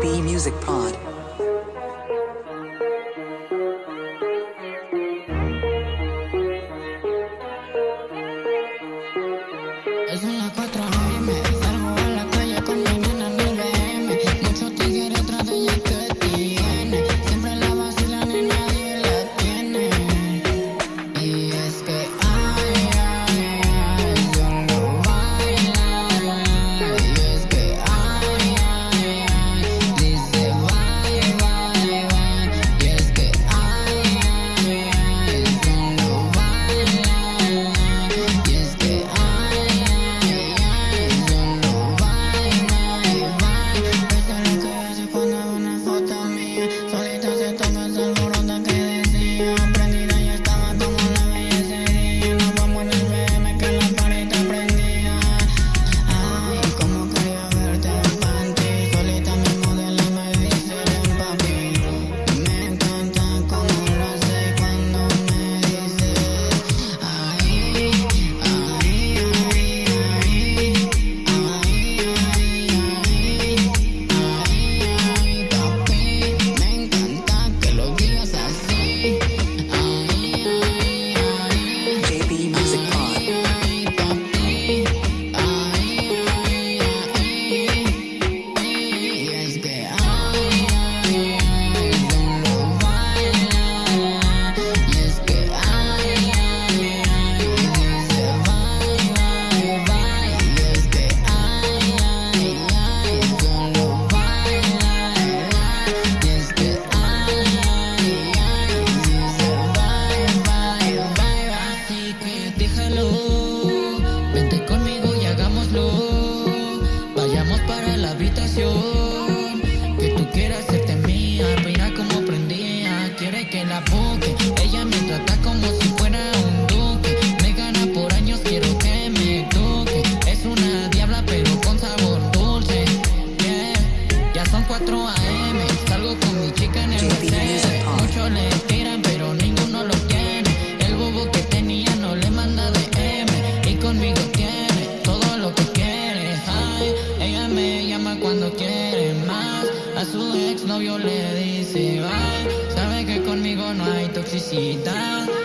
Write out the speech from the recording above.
B Music Pod. Es una. Que tú quieras hacerte mía Mira cómo prendía Quiere que la busque Ella me trata como si. su ex novio le dice, bye, sabe que conmigo no hay toxicidad.